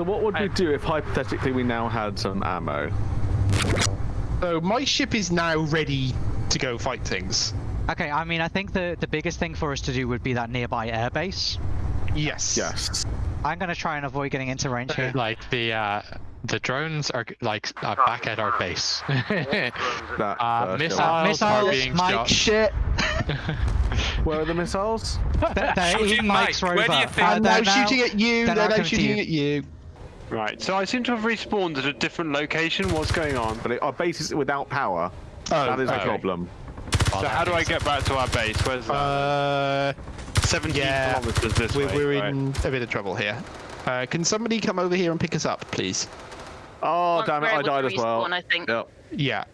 So what would we do if hypothetically we now had some ammo? So my ship is now ready to go fight things. Okay, I mean, I think the, the biggest thing for us to do would be that nearby airbase. Yes. Yes. I'm going to try and avoid getting into range here. Like the uh, the drones are like uh, back at our base. That Uh, first missiles are missiles, being Mike, shot. shit! Where are the missiles? They're, they're Shooting Mike's Mike, rover. where do you think- Uh, And they're now shooting at you. they're They're now now coming to shooting you. at you. Right, so I seem to have respawned at a different location. What's going on? But it, our base is without power. Oh, that is the okay. problem. So how do I get back to our base? Where's that? Uh, 17 yeah, kilometers this we're, way. we're right. in a bit of trouble here. Uh, can somebody come over here and pick us up, please? Oh Once damn it! I died as well. respawn, I think. Yep. Yeah.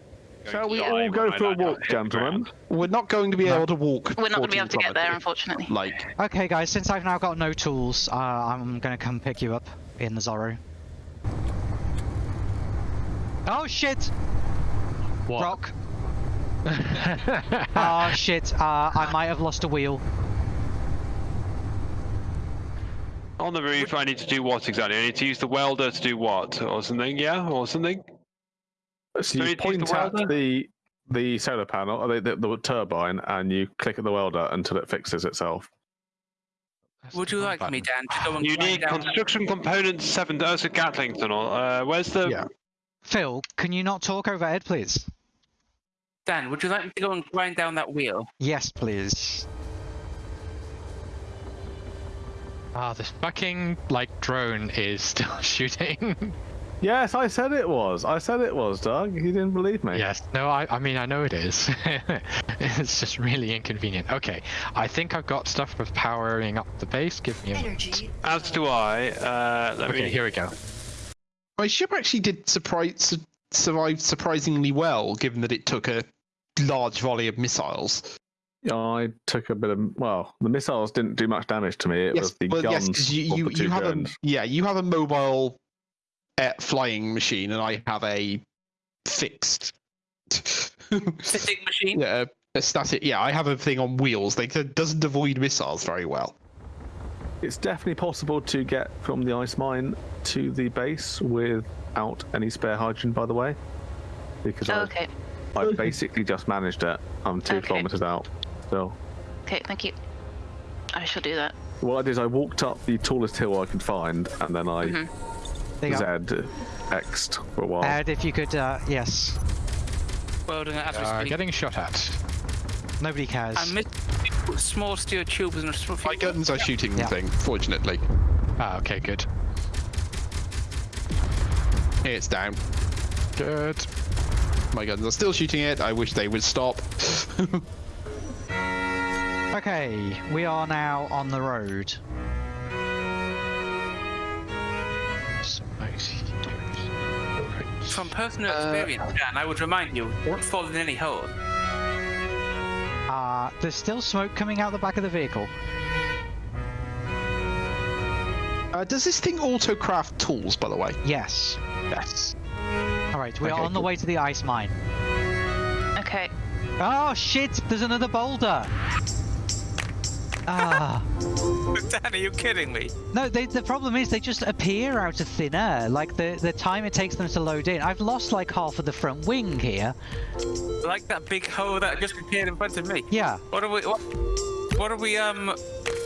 Shall we all go for a walk, gentlemen? We're not going to be able to walk. We're not going to be able to get there, unfortunately. Like, Okay, guys, since I've now got no tools, uh, I'm going to come pick you up in the Zorro. Oh, shit! What? Rock. Oh, shit. Uh, I might have lost a wheel. On the roof, I need to do what exactly? I need to use the welder to do what? Or something, yeah? Or something? So Do you we use the point at the the solar panel, or the, the, the turbine, and you click at the welder until it fixes itself. Would you like me, Dan, to go and You need down- construction components 7. That's a Gatling tunnel. Uh, where's the. Yeah. Phil, can you not talk overhead, please? Dan, would you like me to go and grind down that wheel? Yes, please. Ah, this fucking like drone is still shooting. Yes, I said it was. I said it was, Doug. You didn't believe me. yes. No, I I mean I know it is. it's just really inconvenient. Okay, I think I've got stuff for powering up the base. Give me a. Energy. As do I. Uh, let Okay, me. here we go. My ship actually did surprise, survive surprisingly well, given that it took a large volley of missiles. I took a bit of. Well, the missiles didn't do much damage to me. It was the well, guns. yes, 'cause you, you, the you have a yeah, you have a mobile uh, flying machine, and I have a fixed. Sitting machine? yeah, a static. Yeah, I have a thing on wheels. They it doesn't avoid missiles very well. It's definitely possible to get from the ice mine to the base without any spare hydrogen, by the way. Because Oh, I, okay. I basically just managed it. I'm two Okay. kilometers out So. Okay, thank you. I shall do that. What I did is I walked up the tallest hill I could find, and then I. There you go. Z X'd for a while. Ed, if you could, uh, yes. Welding it as we Uh, getting shot at. Nobody cares. I missed small steel tubes and a small My guns are shooting the Yeah. thing. Fortunately, Ah, okay, good. it's down. Good. My guns are still shooting it. I wish they would stop. Okay, we are now on the road. From personal Uh, experience, Dan, I would remind you, don't fall in any hole. Uh, there's still smoke coming out the back of the vehicle. Uh, does this thing auto-craft tools, by the way? Yes. Yes. Alright, we are Okay, on the cool. way to the ice mine. Okay. Oh shit, there's another boulder! Ah. Dan, are you kidding me? No, they, the problem is they just appear out of thin air. Like the, the time it takes them to load in. I've lost like half of the front wing here. Like that big hole that just appeared in front of me. Yeah. What are we? What, what are we? Um,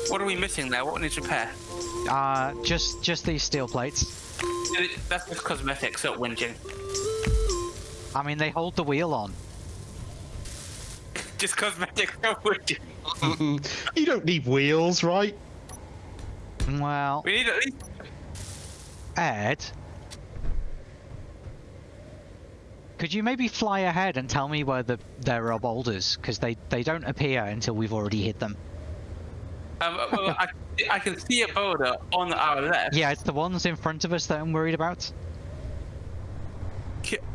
what are we missing there? What needs repair? Uh, just just these steel plates. That's just cosmetics, not whinging. I mean, they hold the wheel on. Just cosmetics, not whinging. you don't need wheels, right? Well, We need at least. Ed, could you maybe fly ahead and tell me where the there are boulders? Because they they don't appear until we've already hit them. Um, well, I, I can see a boulder on our left. Yeah, it's the ones in front of us that I'm worried about.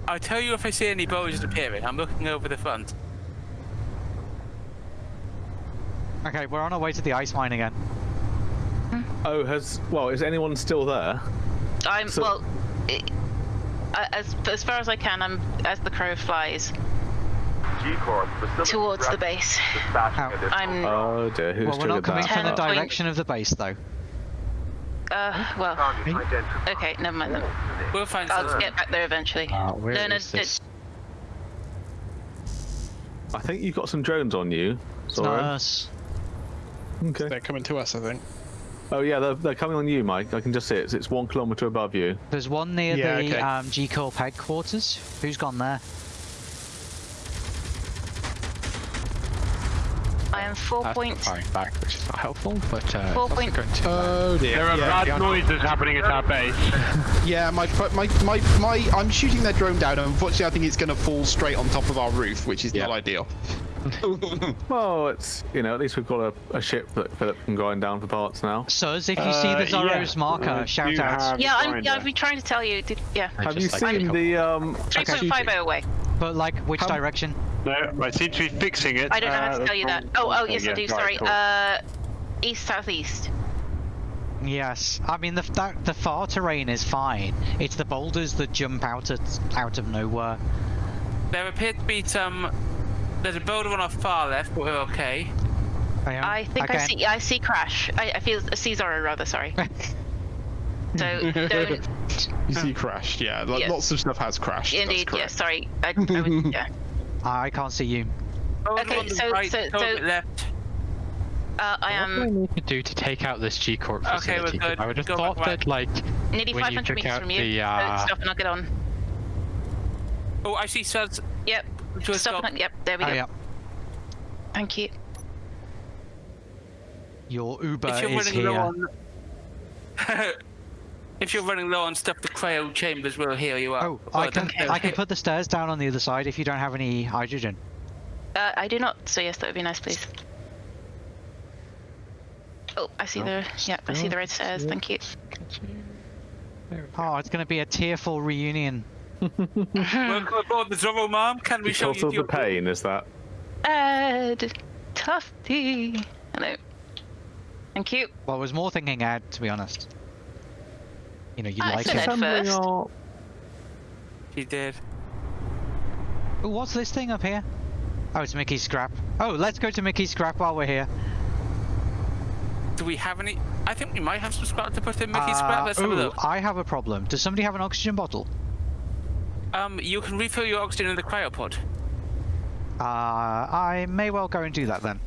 I'll tell you if I see any boulders appearing. I'm looking over the front. Okay, we're on our way to the ice mine again. Oh, has well, is anyone still there? I'm So- well. i I- as as far as I can, I'm as the crow flies towards the base. How? I'm Oh dear, who's Well, we're not triggered coming from the Ten point- direction of the base though. Uh, well, okay, never mind then. We'll find I'll some. get back there eventually. Uh, where no, no, is this? I think you've got some drones on you. It's not Sorry. us. Okay. They're coming to us, I think. Oh yeah, they're, they're coming on you, Mike. I can just see it. It's, it's one kilometer above you. There's one near Yeah, the okay. um, G Corp headquarters. Who's gone there? I am four That's point. firing back, which is not helpful, but uh, Four also point- going to, Oh dear. There are yeah, bad noises happening at our base. yeah, my, my, my, my, I'm shooting their drone down, and unfortunately, I think it's going to fall straight on top of our roof, which is Yeah. not ideal. Well, it's you know at least we've got a, a ship that Philip can grind down for parts now. Suz, if you see Uh, the Zorro's yeah, marker, I shout out. Yeah, I'm, yeah, I've been trying to tell you. Did, yeah, I Have you like seen the um? three point five oh away. But like, which How- direction? No, I seem to be fixing it. I don't know how Uh, to tell you that. Oh, oh, okay, yes, I do. right, Sorry. cool. Uh, east southeast. Yes, I mean the that, the far terrain is fine. It's the boulders that jump out at out of nowhere. There appear to be some. There's a boulder on our far left, but we're okay. am- I think I see. I see crash. I, I feel I see Zorro rather. Sorry. So don't. You see, crash. Yeah, lo- Yeah. lots of stuff has crashed. that's Indeed. correct. Yes. Sorry. I, I was, yeah. I can't see you. Boulder Okay, so- right, so- so- left. Uh, I What do I need to do to take out this G Corp Okay, we're good. I would have Go thought back, that like nearly when you 500 took meters from you. the, So uh, stop and I'll get on. Oh, I see Suds. Yep. To a Stop. stop. Yep. There we Oh go. yeah, Thank you. your Uber If you're is running low here. on. if you're running low on stuff, the cryo chambers will heal you up. Oh, Well, I can don't- I can put the stairs down on the other side if you don't have any hydrogen. Uh, I do not. So yes, that would be nice, please. Oh, I see the. Yeah, I see the red stairs. Thank you. Oh, it's gonna be a tearful reunion. Welcome aboard the Zorro, Mom. Can we show you of the your pain, is that? Ed, Tufty. Hello. Thank you. Well, I was more thinking Ed, to be honest. You know, you I like said it. Ed first. our- He did. Ooh, what's this thing up here? Oh, it's Mickey's scrap. Oh, let's go to Mickey's scrap while we're here. Do we have any? I think we might have some scrap to put in Mickey's scrap. Uh, Let's have a ooh, look. I have a problem. Does somebody have an oxygen bottle? Um, you can refill your oxygen in the cryopod. Uh, I may well go and do that then.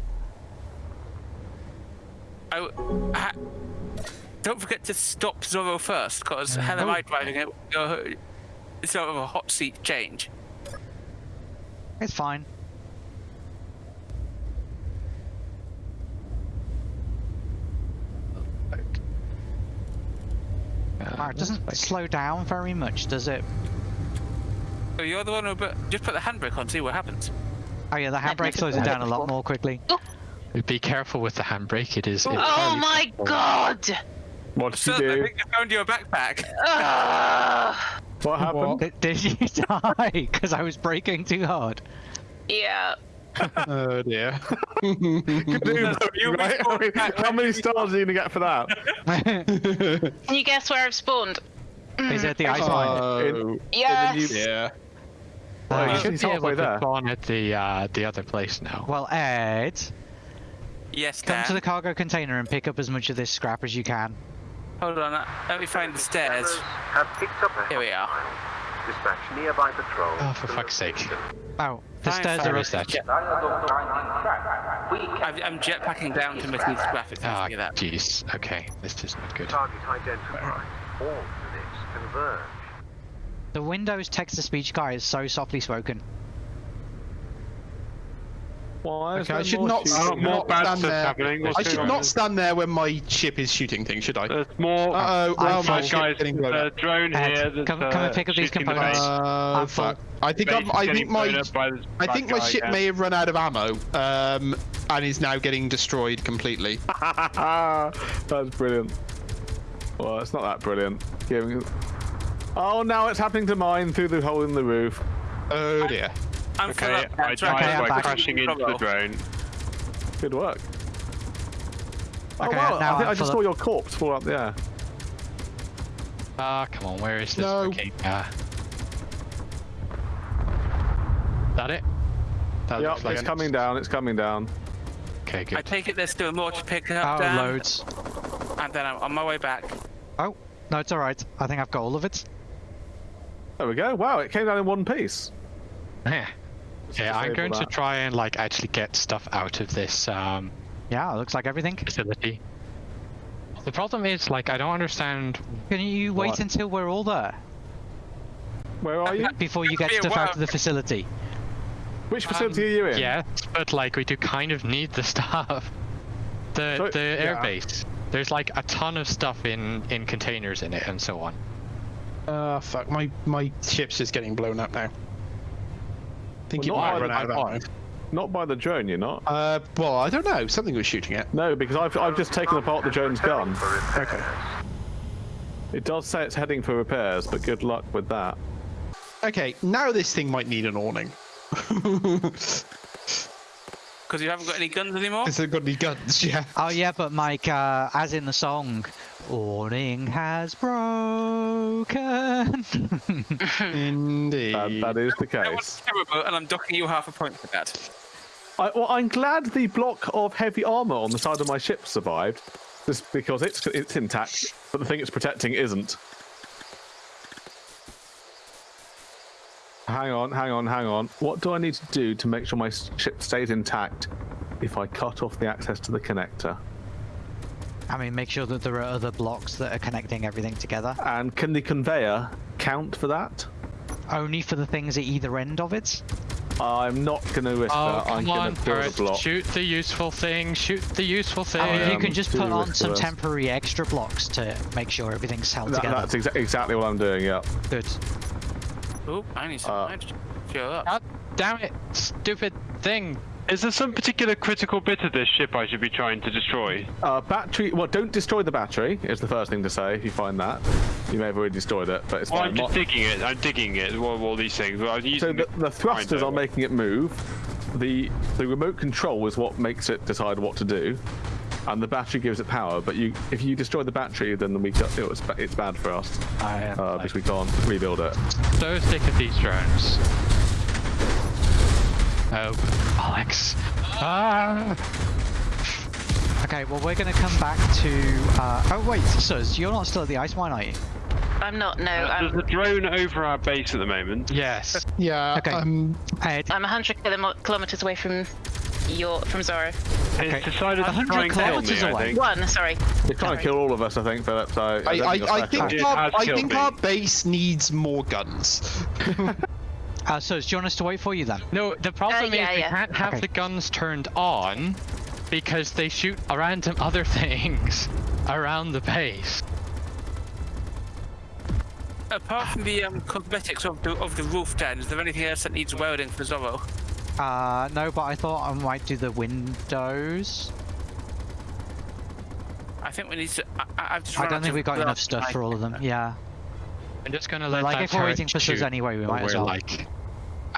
Oh, ha- don't forget to stop Zorro first, because hell am Oh. I driving it? Uh, It's sort of a hot seat change. It's fine. Wow, it doesn't slow down very much, does it? So you're the one who put, just put the handbrake on, see what happens. Oh yeah, the handbrake slows it down a lot more quickly. Oh. Be careful with the handbrake. It is. Oh my possible. god! What did you Sir, I think you found your backpack. Ugh. What happened? Did, did you die? Because I was braking too hard. Yeah. Oh dear. Do You right? I mean, how many stars are you gonna get for that? Can you guess where I've spawned? Is it the ice uh, mine? Oh, Yes. yeah. Oh, you should he's be halfway able to there. spawn at the uh, the other place now. Well, Ed, Yes, come Dan. to the cargo container and pick up as much of this scrap as you can. Hold on, uh, let me find the stairs. Have picked up Here we are. Dispatch nearby patrol. Oh, for fuck's sake! Oh, the Fine, stairs fine. are Where up. is that? I'm, I'm jetpacking down to Mickey's graphics. Ah, Look at that. jeez. Okay, this is not good. Target identified. All units converge. The Windows text-to-speech guy is so softly spoken. Why? is Okay, I should not, shooting? Oh, not bad stand there. I should not stand there when my ship is shooting things, should I? There's more. Uh oh, well, I'm my Right, guys, getting blown a up. drone Ed, here. That's, come- come and uh, pick up these shooting the components. base. Uh, fuck. I think I'm, I think my blown up by this I think my ship again. may have run out of ammo, um, and is now getting destroyed completely. That's brilliant. Well, it's not that brilliant. Giving- Oh, now it's happening to mine through the hole in the roof. Oh dear. I'm Okay. I That's. Okay, died by back. crashing into the drone. Good work. Oh, Okay, wow, now I, think I'm I just saw your corpse fall up there. Ah, come on. Where is this? No. Okay. Uh, that it? That Yep, like it's it. coming down, it's coming down. Okay, good. I take it there's still more to pick up, Oh, Dan. loads. And then I'm on my way back. Oh, no, it's alright. I think I've got all of it. There we go. Wow, it came down in one piece. Yeah. Yeah, I'm disable going to try and like actually get stuff out of this um, Yeah, it looks like everything. facility. The problem is, like, I don't understand. Can you wait What? until we're all there Where are you? before you get stuff out of the facility? Which facility are you in? Yes, but like, we do kind of need the stuff. The So- the yeah. airbase. There's like a ton of stuff in in containers in it and so on. Uh, fuck, my, my ship's just getting blown up now. I think Well, it not might run by out the- of ammo. Not by the drone, you're not. Uh, well, I don't know. Something was shooting it. No, because I've, I've just taken apart the drone's gun. Okay. It does say it's heading for repairs, but good luck with that. Okay, now this thing might need an awning. Because you haven't got any guns anymore? Because they've got any guns, yeah. Oh yeah, but Mike, uh, as in the song, awning has broken. Indeed. That, that is the That case. was terrible, and I'm docking you half a point for that. I, well, I'm glad the block of heavy armor on the side of my ship survived, just because it's it's intact, but the thing it's protecting isn't. Hang on, hang on, hang on. What do I need to do to make sure my ship stays intact if I cut off the access to the connector? I mean, make sure that there are other blocks that are connecting everything together. And can the conveyor count for that? Only for the things at either end of it. I'm not going to risk Oh, that. I'm come going on, to build a Gareth, block. shoot the useful thing. Shoot the useful thing. I mean, you can just put on some risk-averse. temporary extra blocks to make sure everything's held That- together. that's exa- exactly what I'm doing. Yeah. Good. Oh, I need some Uh, nitrogen. Show up. God damn it, stupid thing. Is there some particular critical bit of this ship I should be trying to destroy? Uh, battery. Well, don't destroy the battery. Is the first thing to say. If you find that, you may have already destroyed it, but it's Well, fine. I'm just Mo- digging it. I'm digging it. All, all these things. Well, I was so the, the thrusters are making it move. The the remote control is what makes it decide what to do, and the battery gives it power. But you, if you destroy the battery, then we got, it was, it's bad for us I am uh, because we can't rebuild it. so sick of these drones. Oh, Alex. Ah. Okay, well, we're going to come back to. Uh, oh, wait, Suz, you're not still at the ice mine, are you? I'm not. No, Uh, I'm. There's a drone over our base at the moment. Yes. Yeah, Okay. um, Ed, I'm 100 kilom- kilometers away from your from Zorro. Okay. It's decided to 100 try and kill me, kilometers I away. think. One, sorry. They're trying to kill all of us, I think, Philip. So I, don't I, I think, our, I think our base needs more guns. uh, Suz, do you want us to wait for you then? No, the problem yeah, is we yeah. can't have Okay. the guns turned on because they shoot random other things around the base. Apart from the um, cosmetics of the of the roof, Dan, is there anything else that needs welding for Zorro? Uh, no, but I thought I might do the windows. I think we need to. I, I- I've just I don't think we've got enough stuff for all of them. Yeah. I'm just gonna let like, that if we're turret waiting for Suz shoot anyway, we till might as we're well. like out,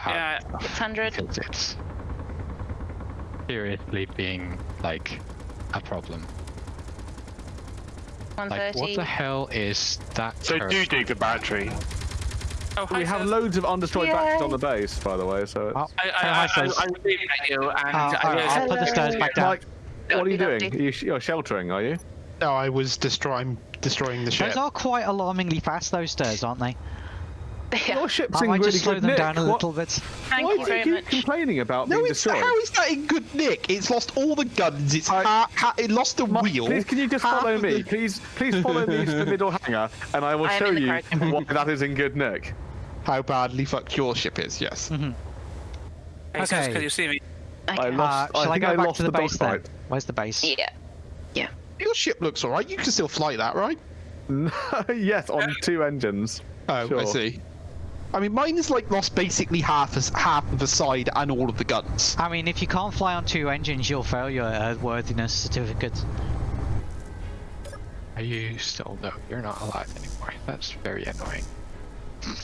Yeah, 600. because it's seriously being like a problem. Like, what the hell is that? So turret? do dig the battery. Oh, hi, We have loads of undestroyed batteries on the base, by the way. So. Oh, I, hey, I, hi, I, Suz. I, I was leaving at you, and Uh, I I'll, put the stairs back down. Mike, what are you doing? lovely. You sh- you're sheltering, are you? No, I was destroying destroying the ship. Those are quite alarmingly fast, those stairs, aren't they? Yeah. Your ship's I in might really just slow good them nick. down a What- little bit. Thank Why you do very you keep much. complaining about no, being it's destroyed? how is that in good nick? It's lost all the guns. It's I- ha- ha- it lost the Ma- wheel. Please, can you just follow me? the- Please, please follow me to the middle hangar, and I will I show you carriage. why that is in good nick. How badly fucked your ship is. Yes. Mm-hmm. Okay. can you see me? I lost. Uh, shall I, think go I back lost to the, base then? dogfight. Where's the base? Yeah. Yeah. Your ship looks alright. You can still fly that, right? yes, on two engines. Oh, I see. I mean, mine is like lost basically half as half of the side and all of the guns. I mean, if you can't fly on two engines, you'll fail your uh, airworthiness certificate. Are you still? No, you're not alive anymore. That's very annoying.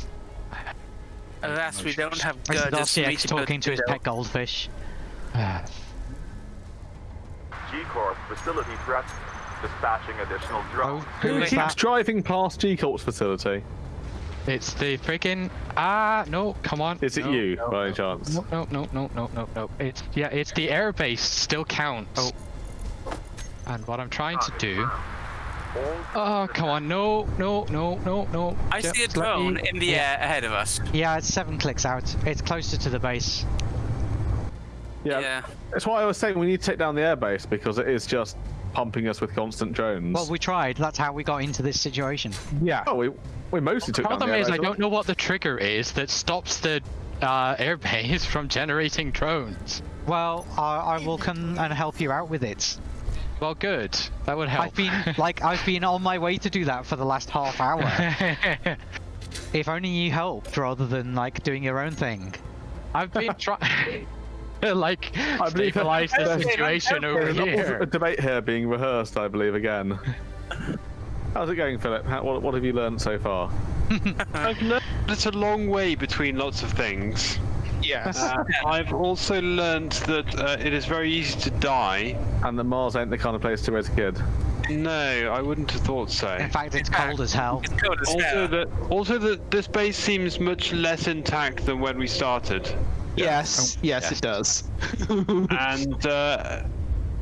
Alas, we don't have This is girders RCX talking to his pet goldfish. G-Corp facility threat. Dispatching additional Oh, drones. who Who is keeps that? driving past G Corp's facility? It's the freaking ah no, come on. Is it No, you, no, by any no, chance? No, no, no, no, no, no, no. It's yeah, it's the airbase still counts. Oh. And what I'm trying to do Oh, come on. No, no, no, no, no. I see a Just let me- drone in the air ahead of us. Yeah, it's seven clicks out. It's closer to the base. Yeah, Yeah. that's why I was saying we need to take down the airbase because it is just pumping us with constant drones. Well, we tried. That's how we got into this situation. Yeah. oh, we we mostly took down Problem the is. I don't know what the trigger is that stops the uh, airbase from generating drones. Well, I, I will come and help you out with it. Well, good. That would help. I've been like I've been on my way to do that for the last half hour. if only you helped rather than like doing your own thing. I've been trying to like I believe- stabilize the situation over here. a debate here being rehearsed, I believe, again. How's it going, Philip? How, what, what have you learned so far? I've learned it's a long way between lots of things. Yes. Uh, I've also learned that uh, it is very easy to die. And that Mars ain't the kind of place to raise a kid. No, I wouldn't have thought so. In fact, it's cold as hell. It's cold as Also hell. that also that this base seems much less intact than when we started. Yes. yes, yes. it does. And uh,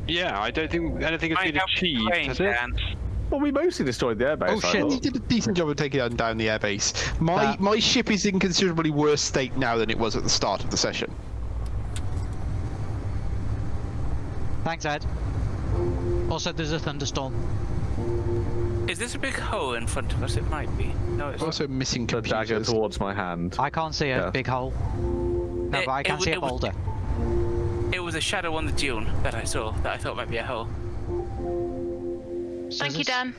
yeah, I don't think anything has been achieved, has it? Dan. Well, we mostly destroyed the airbase. Oh, I shit. thought. You did a decent job of taking down the airbase. My That- my ship is in considerably worse state now than it was at the start of the session. Thanks, Ed. Also, there's a thunderstorm. Is this a big hole in front of us? It might be. No, it's not. Also missing The dagger towards my hand. I can't see a Yeah. big hole. No, It- but I can w- see a it was- boulder. It was a shadow on the dune that I saw that I thought might be a hole. So Thank you, Dan.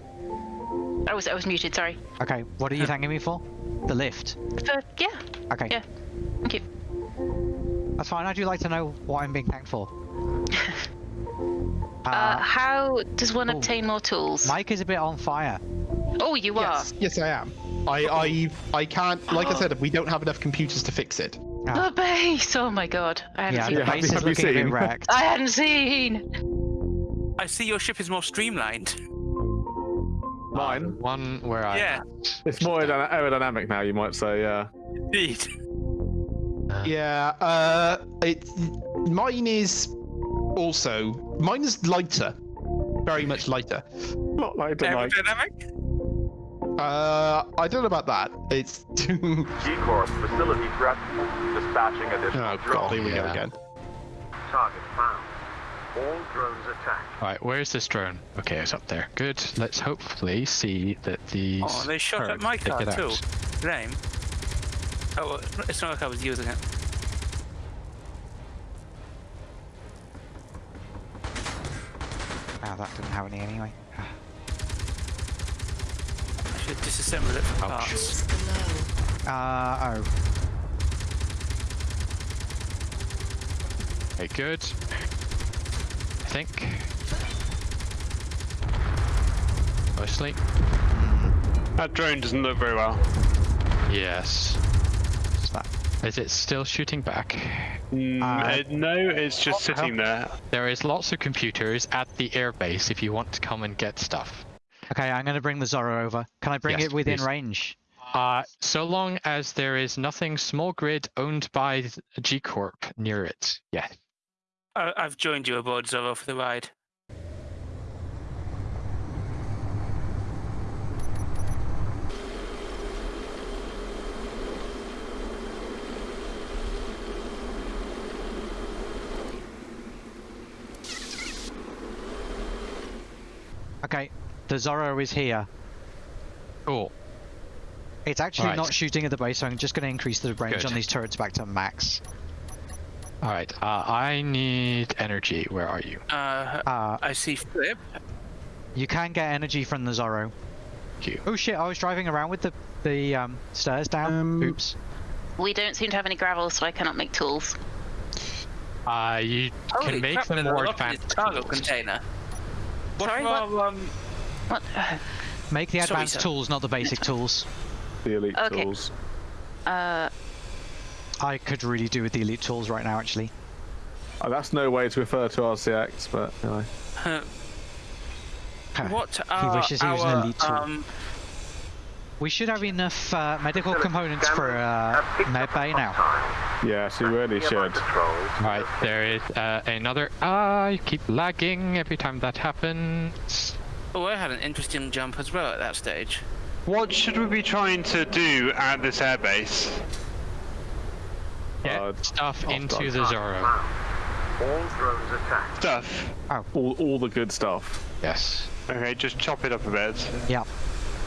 I was I was muted. Sorry. Okay, what are you thanking me for? The lift. For, yeah. Okay, Yeah. Thank you. that's fine. I do like to know what I'm being thanked for. Uh, Uh, how does one oh. obtain more tools? Mike is a bit on fire. Oh, you Yes, yes, I am. I, I, I can't. Like I said, we don't have enough computers to fix it. are. The base. Oh my god. I hadn't Yeah, seen the have that. base is have you looking a bit seen? wrecked. I hadn't seen. I see your ship is more streamlined. Mine. One where I Yeah. It's more aerodyna- aerodynamic now, you might say. Yeah. Indeed. Yeah. Uh, it. Mine is also. Mine is lighter. Very much lighter. Not lighter, the Aerodynamic? Uh, I don't know about that. It's. too. G-Corp facility threat. Dispatching additional oh drones. god, here we go again. Target found. All drones attacked. Alright, where's this drone? Okay, it's up there. Good. Let's hopefully see that these. Oh, they shot at my car too. out. Lame. Oh, it's not like I was using it. Oh, that didn't have any anyway. I should disassemble it for Ouch. parts. Uh, oh. Okay, good. I think. Mostly. That drone doesn't look very well. Yes. Is that? Is it still shooting back? Mm, Uh, uh, no, it's just sitting there. There is lots of computers at the airbase if you want to come and get stuff. Okay, I'm gonna bring the Zorro over. Can I bring Yes, it within please. range? Uh, so long as there is nothing small grid owned by th- G Corp near it. Yeah. I, I've joined you aboard Zorro for the ride. Okay, the Zorro is here. Cool. It's actually Right. not shooting at the base, so I'm just gonna increase the range Good. on these turrets back to max. All right. Uh, I need energy. Where are you? Uh, Uh, I see Flip. you can get energy from the Zorro. Thank you. Oh shit, I was driving around with the, the um, stairs down. Um, Oops. We don't seem to have any gravel, so I cannot make tools. Uh, you Holy can make crap, them more lot in this advanced. cargo container. What Sorry, for what? um, What? Make the advanced sir. tools, not the basic tools. The elite Okay. tools. Uh, I could really do with the elite tools right now, actually. Oh, that's no way to refer to RCX, but anyway. know. what he wishes he was an elite tool. um, We should have enough uh, medical components for uh, have med bay now. time. Yes, you really should. patrols. All right. There is uh, another. Ah, you keep lagging every time that happens. Oh, I had an interesting jump as well at that stage. What should we be trying to do at this airbase? Get Uh, stuff into the Zorro. All drones attacked. Stuff. All, all the good stuff. Yes. Okay, just chop it up a bit. Yeah.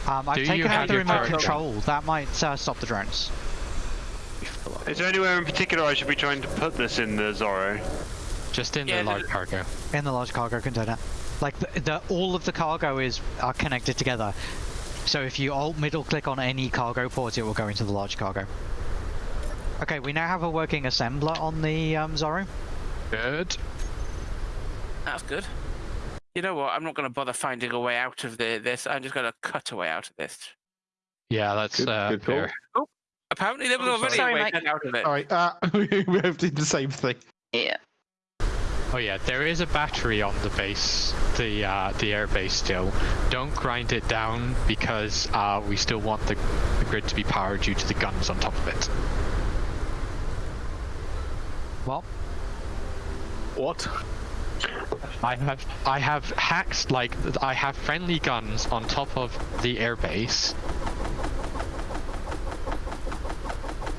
Um, I've Do taken out the your remote turret gun? control. That might uh, stop the drones. Is there anywhere in particular I should be trying to put this in the Zorro? Just in Yeah, the the- large cargo. In the large cargo container. Like, the, the all of the cargo is are connected together. So if you alt middle click on any cargo port, it will go into the large cargo. Okay, we now have a working assembler on the um, Zorro. Good. That's good. You know what? I'm not going to bother finding a way out of the, this. I'm just going to cut a way out of this. Yeah, that's Good- uh, good call. fair. Apparently, there was Oh, already sorry. a way Sorry, out of it. All right, uh, we both did the same thing. Yeah. Oh yeah, there is a battery on the base, the uh, the air base still. Don't grind it down because uh, we still want the, the grid to be powered due to the guns on top of it. Well, What? I have I have hacks like I have friendly guns on top of the airbase.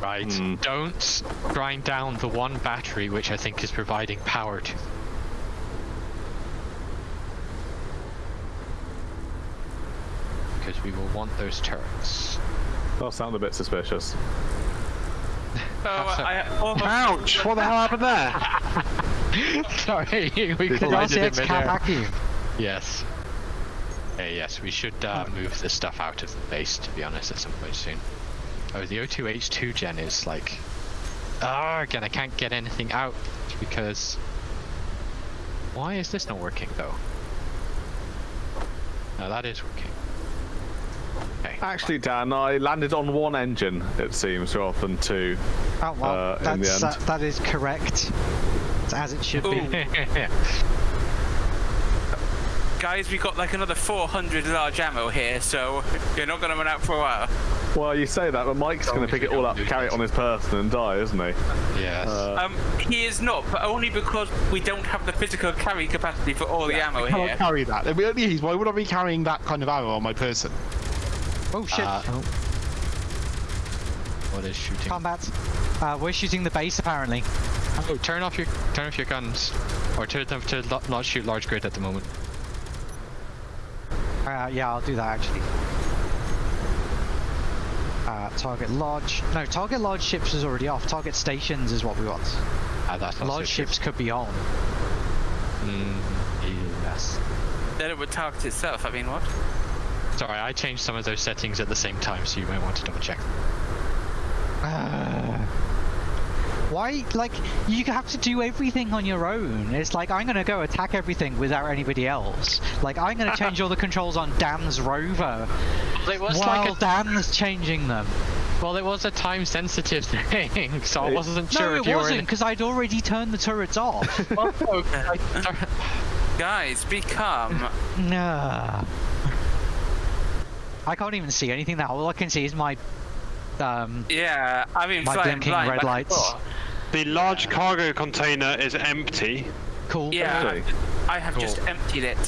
Right. Hmm. Don't grind down the one battery which I think is providing power to. Because we will want those turrets. That sound a bit suspicious. Oh, I, I almost Ouch! What the hell happened there? Sorry, we Did collided in RCX cat midair. vacuum. Yes. Okay, yes, we should uh, move this stuff out of the base, to be honest, at some point soon. Oh, the O2H2 gen is like... Ah, again, I can't get anything out because... Why is this not working, though? No, that is working. Okay. Actually, Dan, I landed on one engine, it seems, rather than two. Oh well, Uh, in the that's, end. uh, that is correct. It's as it should be. Guys, we got like another 400 large ammo here, so you're not going to run out for a while. Well, you say that, but Mike's going to pick it all up, carry it on his person, and die, isn't he? yes. Uh, Um, he is not, but only because we don't have the physical carry capacity for all the ammo I can't here. carry that. If we only use, why would I be carrying that kind of ammo on my person? Oh shit! Uh, oh. What is shooting? Combat. Uh, we're shooting the base apparently. Oh, turn off your turn off your guns, or turn them to not shoot large grid at the moment. Uh, yeah, I'll do that actually. Uh, target large. No, target large ships is already off. Target stations is what we want. Ah, that's also large true. ships could be on. Mm, yes. Then it would target itself. I mean, what? Sorry, I changed some of those settings at the same time, so you might want to double check. Uh, why? Like, you have to do everything on your own. It's like, I'm gonna go attack everything without anybody else. Like, I'm gonna change all the controls on Dan's rover It was while like a, Dan's changing them. well, it was a time-sensitive thing, so I wasn't sure no, if it wasn't, were. in- because I'd already turned the turrets off. Oh, I- Guys, be calm. nah. I can't even see anything now. All I can see is my um, yeah, I mean, my flying blinking blind red lights. The large cargo container is empty. Cool. Yeah, Really? I have just emptied it.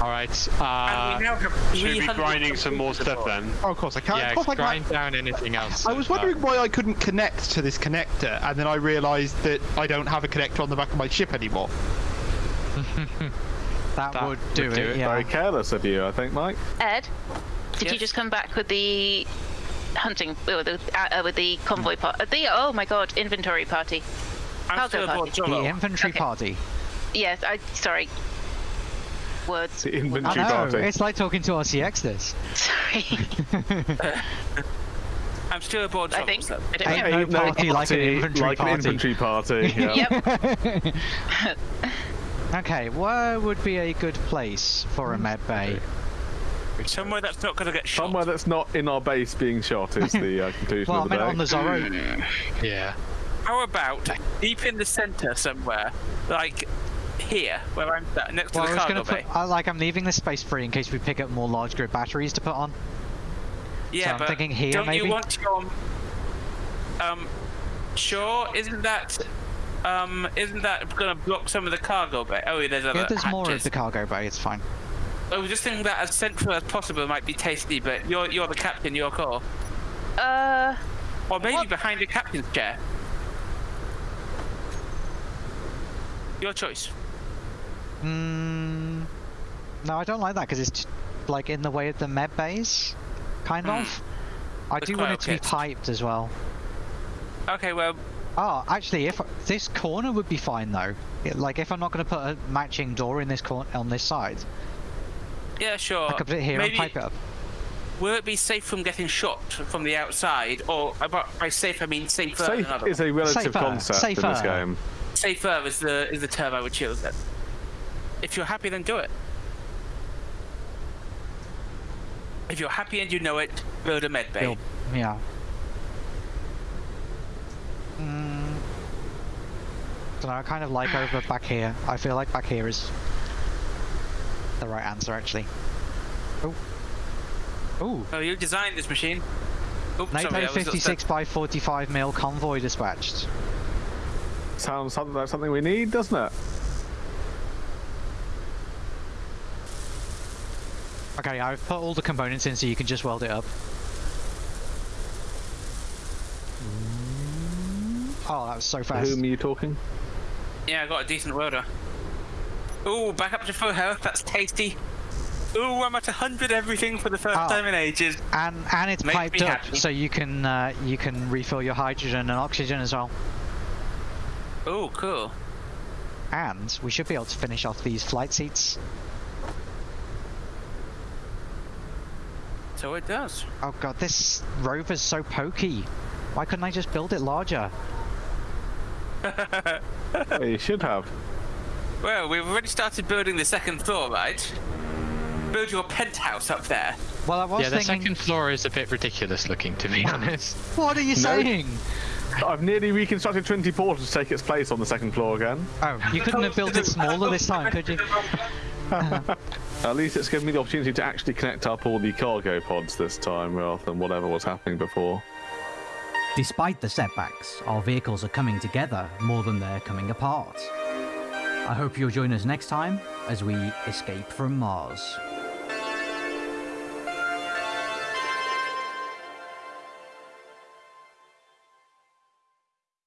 All right. and Uh, we now have Should we be grinding some more stuff computers then? Oh, of course I can't. yeah, of course I grind can't. down anything else. I was wondering why I couldn't connect to this connector, and then I realised that I don't have a connector on the back of my ship anymore. That, That would would do, do it, it. yeah. Very careless of you, I think, Mike. Ed, did you just come back with the hunting with the, uh, uh, with the convoy part? Uh, the oh my god, inventory party. I'm Cargo still party. The Jolo. infantry Okay. party. Yes, I sorry. Words. The I inventory know, party. it's like talking to RCX this. Sorry. I'm still aboard I think. so- I don't Ain't know. no party like an infantry like an party. party. Yeah. Yep. Okay, where would be a good place for a med bay? Somewhere that's not going to get shot. Somewhere that's not in our base being shot is the uh, conclusion Well, I of the meant day. on the Zorro. Yeah. How about deep in the center somewhere, like here, where I'm sat, next Well, to I the was cargo gonna bay? put, uh, like, I'm leaving this space free in case we pick up more large grid batteries to put on. yeah, I'm but thinking here, don't maybe? you want your um? Sure, isn't that um? Isn't that going to block some of the cargo bay? Oh, there's other Yeah, there's more of the cargo bay, it's fine. I was just thinking that as central as possible might be tasty, but you're you're the captain, your call. Uh, Or maybe What? behind the captain's chair. Your choice. Mm, no, I don't like that because it's like in the way of the med bays, kind Hmm. of. I The do want it to be piped as well. Okay, well, Oh, actually, if this corner would be fine though. It- like if I'm not going to put a matching door in this corner on this side, yeah, sure. I could put it here maybe, and pipe it up. Will it be safe from getting shot from the outside, or by- by safe I mean safer? than Safe is a relative Safer, concept in this game. safer is the is the term I would choose. Then, if you're happy, then do it. If you're happy and you know it, build a med bay. Build- Yeah. Mm, don't know, I kind of like over back here. I feel like back here is the right answer actually. Oh. Oh. Oh, you designed this machine. Oops, NATO sorry, 56 by 45 mil convoy dispatched. Sounds like something we need, doesn't it? Okay, I've put all the components in so you can just weld it up. Mm. Oh, that was so To fast. whom are you talking? Yeah, I got a decent welder. Ooh, back up to full health. That's tasty. Ooh, I'm at 100 everything for the first Oh. time in ages. And and it's Makes piped up, happy. so you can uh, you can refill your hydrogen and oxygen as well. Ooh, cool. And we should be able to finish off these flight seats. So it does. Oh god, this rover's so pokey. Why couldn't I just build it larger? Well, you should have. Well, we've already started building the second floor, right? Build your penthouse up there. Well, I was yeah, the thinking. second floor is a bit ridiculous looking, to be honest. What are you saying? I've nearly reconstructed Trinity Portal to take its place on the second floor again. Oh, you couldn't have built it smaller this time, could you? At least it's given me the opportunity to actually connect up all the cargo pods this time rather than whatever was happening before. Despite the setbacks, our vehicles are coming together more than they're coming apart. I hope you'll join us next time as we escape from Mars.